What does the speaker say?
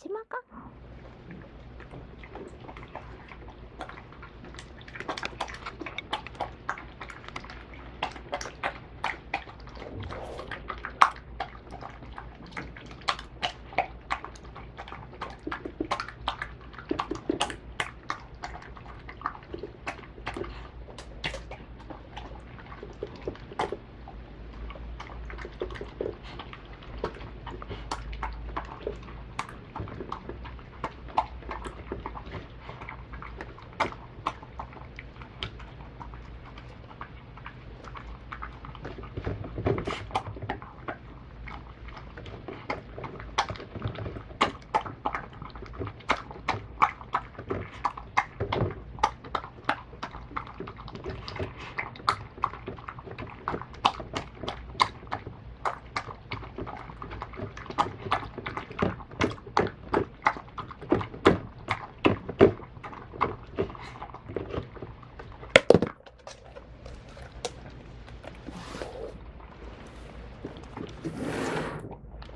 ちまか？